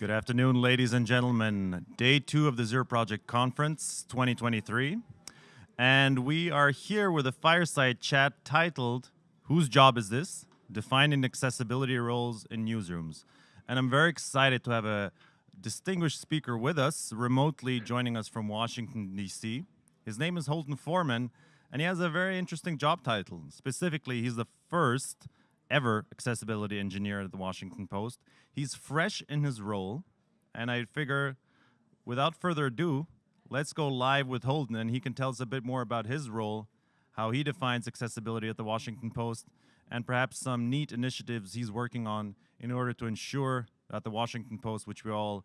Good afternoon, ladies and gentlemen. Day two of the Zero Project Conference 2023. And we are here with a fireside chat titled, Whose Job is This? Defining Accessibility Roles in Newsrooms. And I'm very excited to have a distinguished speaker with us, remotely joining us from Washington, D.C. His name is Holden Foreman, and he has a very interesting job title. Specifically, he's the first ever accessibility engineer at the Washington Post. He's fresh in his role, and I figure, without further ado, let's go live with Holden, and he can tell us a bit more about his role, how he defines accessibility at the Washington Post, and perhaps some neat initiatives he's working on in order to ensure that the Washington Post, which we all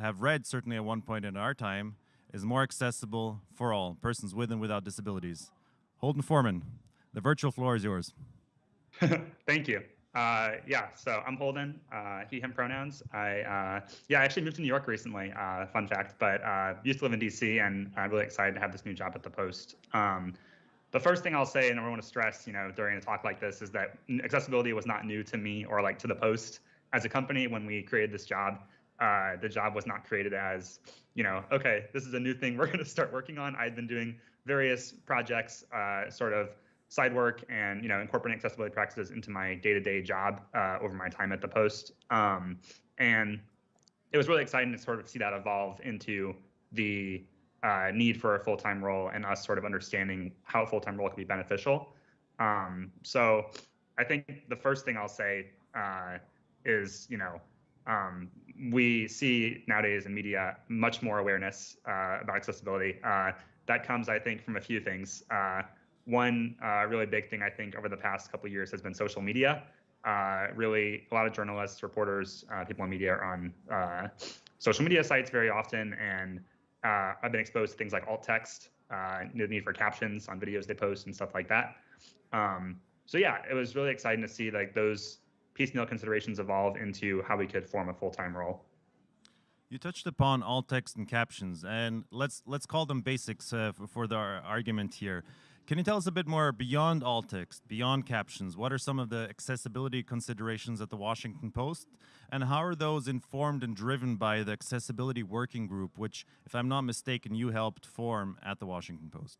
have read certainly at one point in our time, is more accessible for all, persons with and without disabilities. Holden Foreman, the virtual floor is yours. Thank you. Uh, yeah, so I'm Holden, uh, he, him pronouns. I, uh, yeah, I actually moved to New York recently, uh, fun fact, but uh, used to live in DC and I'm really excited to have this new job at the Post. Um, the first thing I'll say, and I want to stress, you know, during a talk like this, is that accessibility was not new to me or like to the Post as a company when we created this job. Uh, the job was not created as, you know, okay, this is a new thing we're going to start working on. I'd been doing various projects, sort of side work and you know incorporating accessibility practices into my day-to-day job uh, over my time at the post. Um, and it was really exciting to sort of see that evolve into the uh, need for a full-time role and us sort of understanding how a full-time role can be beneficial. Um, so i think the first thing i'll say uh, is you know um, we see nowadays in media much more awareness uh, about accessibility. Uh, that comes i think from a few things. Uh, one uh, really big thing I think over the past couple years has been social media. Uh, really, a lot of journalists, reporters, uh, people in media are on uh, social media sites very often, and uh, I've been exposed to things like alt text, uh, the need for captions on videos they post and stuff like that. Um, so yeah, it was really exciting to see like those piecemeal considerations evolve into how we could form a full-time role. You touched upon alt text and captions, and let's let's call them basics for the argument here. Can you tell us a bit more beyond alt text, beyond captions? What are some of the accessibility considerations at the Washington Post? And how are those informed and driven by the accessibility working group, which, if I'm not mistaken, you helped form at the Washington Post?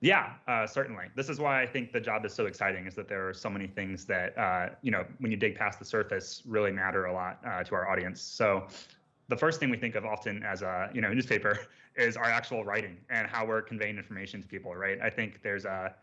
Yeah, uh, certainly. This is why I think the job is so exciting, is that there are so many things that, uh, you know, when you dig past the surface, really matter a lot uh, to our audience. So the first thing we think of often as a you know newspaper is our actual writing and how we're conveying information to people, right? I think there's a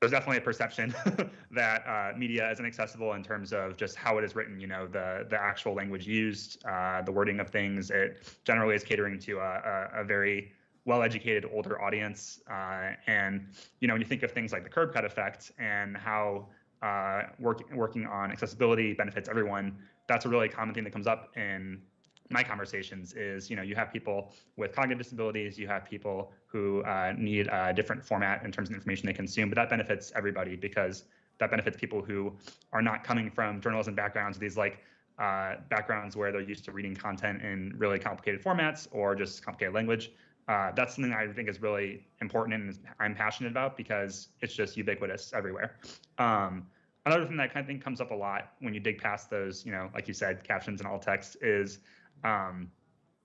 there's definitely a perception that uh, media isn't accessible in terms of just how it is written. You know, the the actual language used, uh, the wording of things. It generally is catering to a, a, a very well-educated older audience. Uh, and you know, when you think of things like the curb cut effect and how uh, work, working on accessibility benefits everyone, that's a really common thing that comes up in my conversations is you know you have people with cognitive disabilities you have people who uh, need a different format in terms of information they consume but that benefits everybody because that benefits people who are not coming from journalism backgrounds these like uh, backgrounds where they're used to reading content in really complicated formats or just complicated language uh, that's something I think is really important and I'm passionate about because it's just ubiquitous everywhere. Um, another thing that kind of thing comes up a lot when you dig past those, you know, like you said, captions and alt text is um,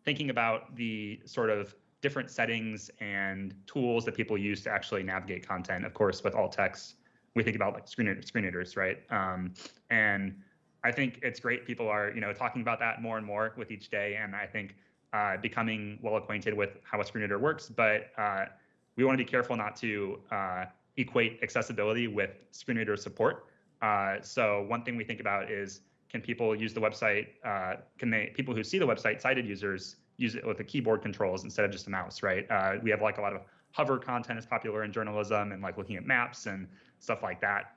thinking about the sort of different settings and tools that people use to actually navigate content. Of course, with alt text, we think about like screen, screen readers, right? Um, and I think it's great. People are, you know, talking about that more and more with each day, and I think uh, becoming well acquainted with how a screen reader works. But uh, we want to be careful not to uh, equate accessibility with screen reader support. Uh, so one thing we think about is can people use the website? Uh, can they people who see the website, sighted users, use it with the keyboard controls instead of just a mouse, right? Uh, we have like a lot of hover content is popular in journalism and like looking at maps and stuff like that.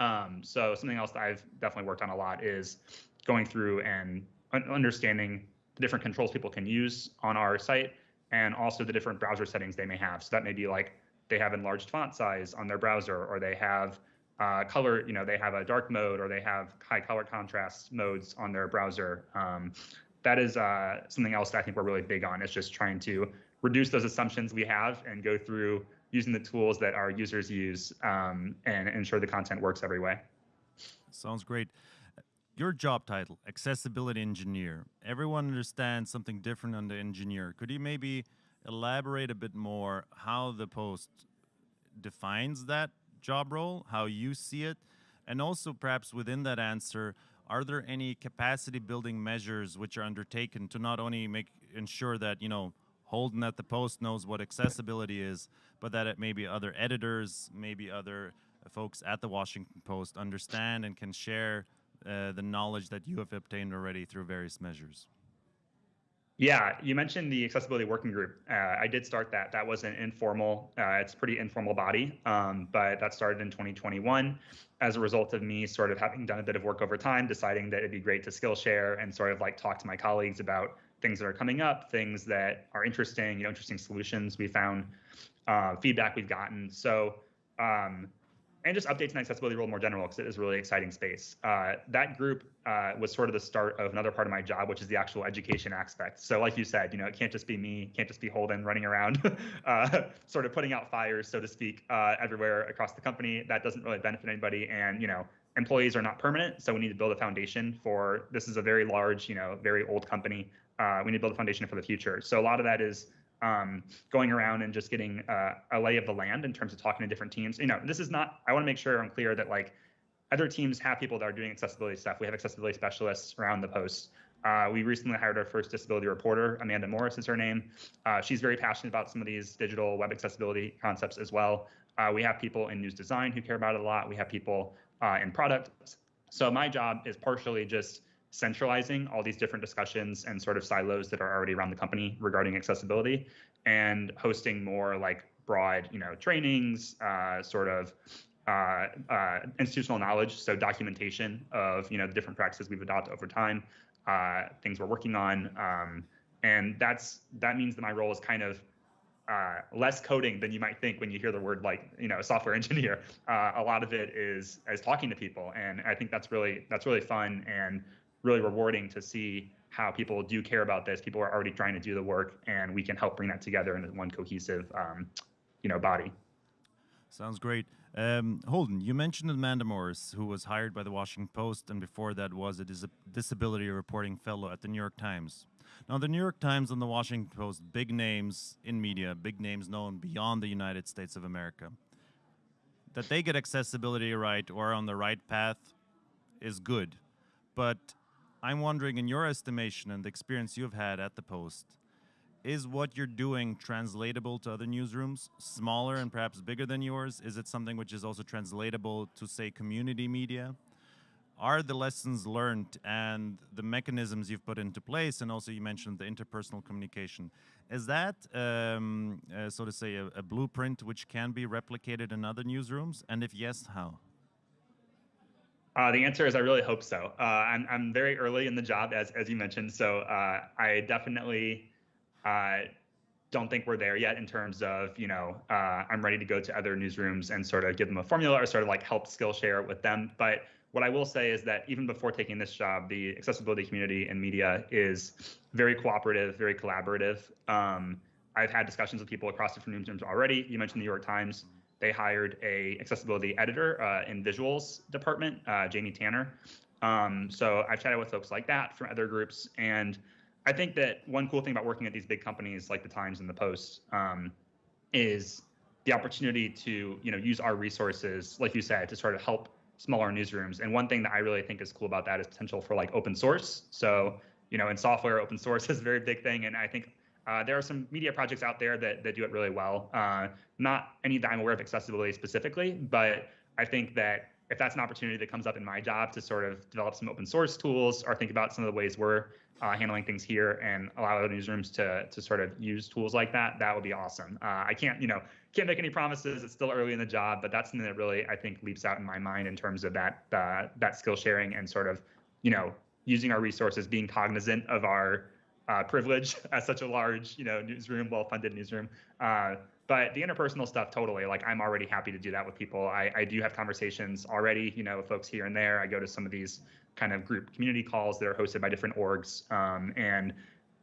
Um, so something else that I've definitely worked on a lot is going through and understanding the different controls people can use on our site and also the different browser settings they may have. So that may be like they have enlarged font size on their browser or they have uh, color, you know, they have a dark mode or they have high color contrast modes on their browser. Um, that is uh, something else that I think we're really big on. Is just trying to reduce those assumptions we have and go through using the tools that our users use um, and ensure the content works every way. Sounds great. your job title, accessibility engineer. Everyone understands something different on the engineer. Could you maybe elaborate a bit more how the post defines that job role, how you see it, and also perhaps within that answer, are there any capacity building measures which are undertaken to not only make ensure that you know Holden at the Post knows what accessibility is, but that it maybe other editors, maybe other folks at the Washington Post understand and can share uh, the knowledge that you have obtained already through various measures? Yeah, you mentioned the accessibility working group. Uh, I did start that. That was an informal, uh, it's pretty informal body, um, but that started in 2021 as a result of me sort of having done a bit of work over time, deciding that it'd be great to Skillshare and sort of like talk to my colleagues about things that are coming up, things that are interesting, you know, interesting solutions we found, uh, feedback we've gotten. So um, and just updates in accessibility role more general because it is a really exciting space. Uh, that group uh, was sort of the start of another part of my job, which is the actual education aspect. So, like you said, you know, it can't just be me, can't just be Holden running around, uh, sort of putting out fires, so to speak, uh, everywhere across the company. That doesn't really benefit anybody, and you know, employees are not permanent, so we need to build a foundation for. This is a very large, you know, very old company. Uh, we need to build a foundation for the future. So a lot of that is um, going around and just getting uh, a lay of the land in terms of talking to different teams. You know, this is not. I want to make sure I'm clear that like other teams have people that are doing accessibility stuff. We have accessibility specialists around the post. Uh, we recently hired our first disability reporter, Amanda Morris is her name. Uh, she's very passionate about some of these digital web accessibility concepts as well. Uh, we have people in news design who care about it a lot. We have people uh, in product. So my job is partially just centralizing all these different discussions and sort of silos that are already around the company regarding accessibility and hosting more like broad, you know, trainings, uh, sort of uh, uh, institutional knowledge, so documentation of you know the different practices we've adopted over time, uh, things we're working on, um, and that's that means that my role is kind of uh, less coding than you might think when you hear the word like you know software engineer. Uh, a lot of it is is talking to people, and I think that's really that's really fun and really rewarding to see how people do care about this. People are already trying to do the work, and we can help bring that together into one cohesive, um, you know, body. Sounds great. Um, Holden, you mentioned Amanda Morris, who was hired by the Washington Post, and before that was a dis disability reporting fellow at the New York Times. Now, the New York Times and the Washington Post, big names in media, big names known beyond the United States of America. That they get accessibility right or on the right path is good. But I'm wondering, in your estimation and the experience you've had at the Post, is what you're doing translatable to other newsrooms, smaller and perhaps bigger than yours? Is it something which is also translatable to, say, community media? Are the lessons learned and the mechanisms you've put into place, and also you mentioned the interpersonal communication, is that, um, uh, so to say, a, a blueprint which can be replicated in other newsrooms? And if yes, how? Uh, the answer is I really hope so. Uh, I'm, I'm very early in the job, as, as you mentioned, so uh, I definitely uh, don't think we're there yet in terms of, you know, uh, I'm ready to go to other newsrooms and sort of give them a formula or sort of like help Skillshare with them. But what I will say is that even before taking this job, the accessibility community and media is very cooperative, very collaborative. Um, I've had discussions with people across different newsrooms already. You mentioned the New York Times. They hired a accessibility editor uh, in visuals department, uh, Jamie Tanner. Um, so I've chatted with folks like that from other groups, and I think that one cool thing about working at these big companies like the Times and the Post um, is the opportunity to you know use our resources, like you said, to sort of help smaller newsrooms. And one thing that I really think is cool about that is potential for like open source. So you know, in software, open source is a very big thing, and I think uh, there are some media projects out there that, that do it really well. Uh, not any that I'm aware of accessibility specifically, but I think that if that's an opportunity that comes up in my job to sort of develop some open source tools or think about some of the ways we're uh, handling things here and allow other newsrooms to to sort of use tools like that, that would be awesome. Uh, I can't, you know, can't make any promises. It's still early in the job, but that's something that really I think leaps out in my mind in terms of that uh, that skill sharing and sort of, you know, using our resources, being cognizant of our uh, privilege as such a large, you know, newsroom, well-funded newsroom. Uh, but the interpersonal stuff, totally. Like I'm already happy to do that with people. I, I do have conversations already, you know, with folks here and there. I go to some of these kind of group community calls that are hosted by different orgs, um, and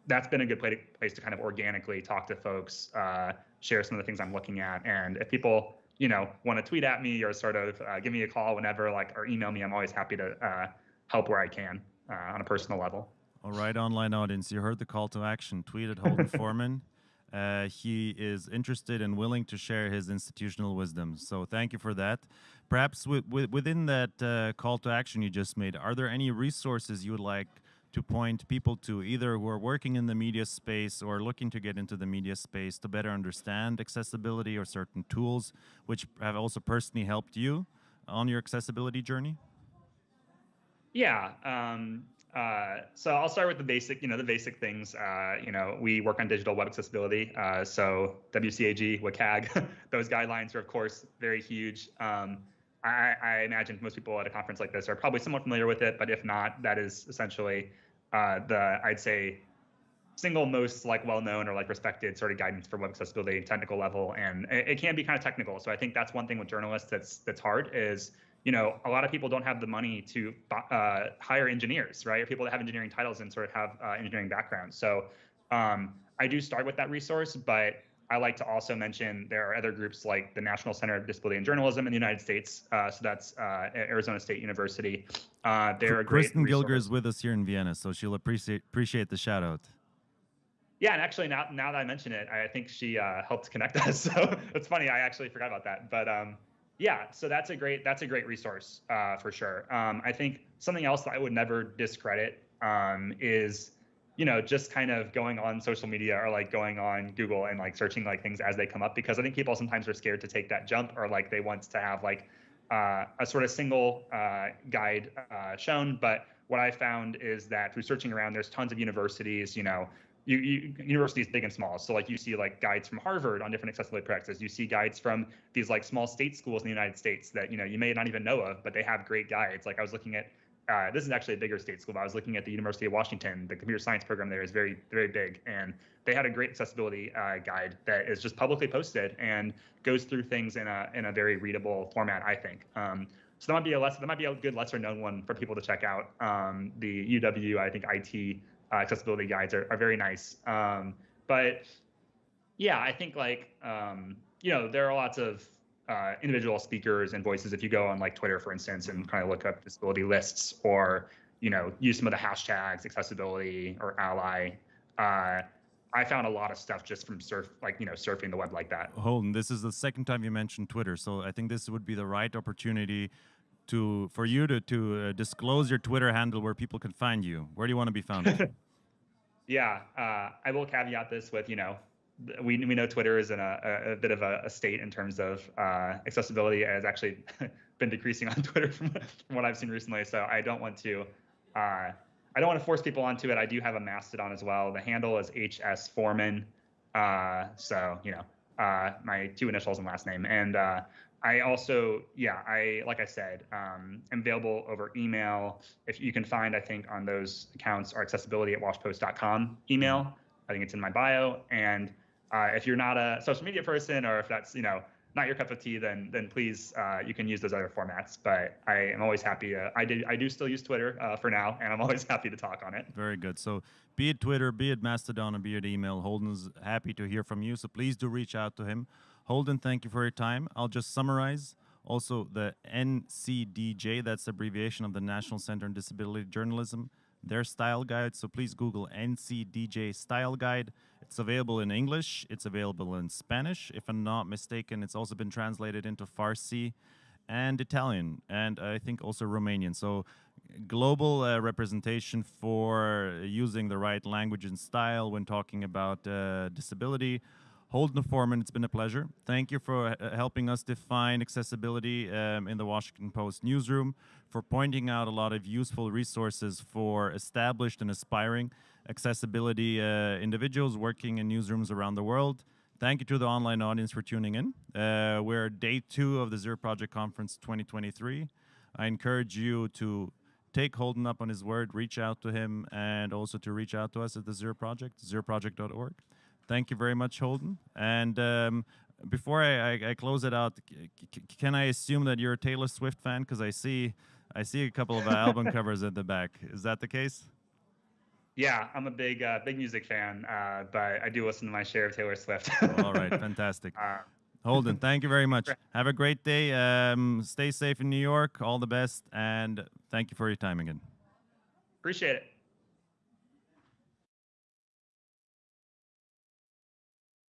that's been a good place, to kind of organically talk to folks, uh, share some of the things I'm looking at, and if people, you know, want to tweet at me or sort of uh, give me a call whenever, like, or email me, I'm always happy to uh, help where I can uh, on a personal level. All right, online audience, you heard the call to action. Tweet at Holden Foreman. Uh, he is interested and willing to share his institutional wisdom. So thank you for that. Perhaps within that uh, call to action you just made, are there any resources you would like to point people to, either who are working in the media space or looking to get into the media space to better understand accessibility or certain tools which have also personally helped you on your accessibility journey? Yeah. Um, uh, so I'll start with the basic, you know, the basic things. Uh, you know, we work on digital web accessibility. Uh, so WCAG, WCAG, those guidelines are of course very huge. Um, I, I, imagine most people at a conference like this are probably somewhat familiar with it, but if not, that is essentially uh, the I'd say single most like well-known or like respected sort of guidance for web accessibility technical level and it, it, can be kind of technical so i think that's one thing with journalists that's that's hard is you know a lot of people don't have the money to uh, hire engineers right or people that have engineering titles and sort of have uh, engineering backgrounds so um, i do start with that resource but I like to also mention there are other groups like the National Center of Disability and Journalism in the United States. Uh, so that's uh, Arizona State University. Uh, they're a great. Kristin Gilger is with us here in Vienna, so she'll appreciate appreciate the shout out. Yeah, and actually now now that I mention it, I think she uh, helped connect us. So it's funny. I actually forgot about that, but um, yeah. So that's a great that's a great resource uh, for sure. Um, I think something else that I would never discredit um, is you know, just kind of going on social media or like going on Google and like searching like things as they come up because I think people sometimes are scared to take that jump or like they want to have like uh, a sort of single uh, guide uh, shown. But what I found is that through searching around, there's tons of universities, you know, you, you, universities big and small. So like you see like guides from Harvard on different accessibility practices. You see guides from these like small state schools in the United States that you know you may not even know of, but they have great guides. Like I was looking at uh, this is actually a bigger state school, but I was looking at the University of Washington. The computer science program there is very, very big, and they had a great accessibility uh, guide that is just publicly posted and goes through things in a in a very readable format. I think. Um, so that might be a less that might be a good lesser known one for people to check out. Um, the UW, I think, IT uh, accessibility guides are, are very nice. Um, but yeah, I think like um, you know there are lots of uh, individual speakers and voices. If you go on like Twitter, for instance, and kind of look up disability lists or you know use some of the hashtags accessibility or a11y. Uh, I found a lot of stuff just from surf, like you know, surfing the web like that. Holden, this is the second time you mentioned Twitter, so I think this would be the right opportunity to for you to to uh, disclose your Twitter handle where people can find you. Where do you want to be found? yeah, uh, I will caveat this with you know we, we know Twitter is in a, a, bit of a, a, state in terms of uh, accessibility. Has actually been decreasing on Twitter from, from, what I've seen recently. So I don't want to uh, I don't want to force people onto it. I do have a Mastodon as well. The handle is HS Foreman. Uh, so you know uh, my two initials and last name. And uh, I also, yeah, I like I said, um, am available over email. If you can find, I think on those accounts are accessibility at washpost.com email. I think it's in my bio. And uh, if you're not a social media person or if that's you know not your cup of tea, then then please uh, you can use those other formats. But I am always happy. I did I do still use Twitter uh, for now, and I'm always happy to talk on it. Very good. So be it Twitter, be it Mastodon, or be it email, Holden's happy to hear from you. So please do reach out to him. Holden, thank you for your time. I'll just summarize. Also, the NCDJ, that's abbreviation of the National Center on Disability Journalism, their style guide. So please Google NCDJ Style Guide. It's available in English, it's available in Spanish. If I'm not mistaken, it's also been translated into Farsi and Italian, and I think also Romanian. So global uh, representation for using the right language and style when talking about uh, disability. Holden Foreman, it's been a pleasure. Thank you for uh, helping us define accessibility um, in the Washington Post newsroom, for pointing out a lot of useful resources for established and aspiring accessibility uh, individuals working in newsrooms around the world. Thank you to the online audience for tuning in. Uh, we're day two of the Zero Project Conference 2023. I encourage you to take Holden up on his word, reach out to him, and also to reach out to us at the Zero Project, zeroproject.org. Thank you very much, Holden. And um, before I, I, I, close it out, can I assume that you're a Taylor Swift fan? Because I see I see a couple of album covers at the back. Is that the case? Yeah, I'm a big uh, big music fan, uh, but I do listen to my share of Taylor Swift. All right, fantastic. Uh, Holden, thank you very much. Have a great day. Um, stay safe in New York. All the best, and thank you for your time again. Appreciate it.